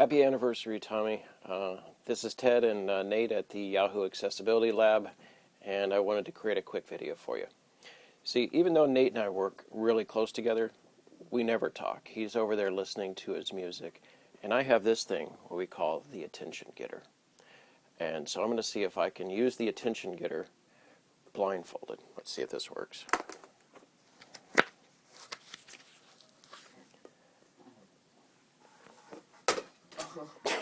Happy anniversary, Tommy. Uh, this is Ted and uh, Nate at the Yahoo Accessibility Lab, and I wanted to create a quick video for you. See, even though Nate and I work really close together, we never talk. He's over there listening to his music, and I have this thing, what we call the attention getter. And so I'm going to see if I can use the attention getter blindfolded. Let's see if this works. каблуках.